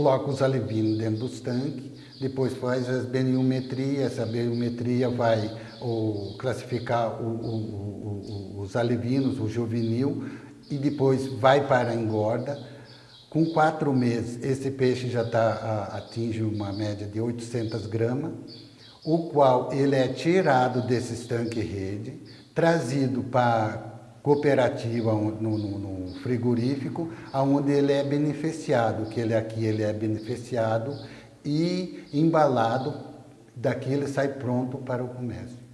coloca os alevinos dentro dos tanques, depois faz as beniometria, essa beniometria vai o, classificar o, o, os alevinos, o juvenil, e depois vai para a engorda. Com quatro meses, esse peixe já tá, atinge uma média de 800 gramas, o qual ele é tirado desse estanque rede, trazido para cooperativa no, no, no, frigorífico, onde ele é beneficiado, que ele aqui ele é beneficiado e embalado, daqui ele sai pronto para o comércio.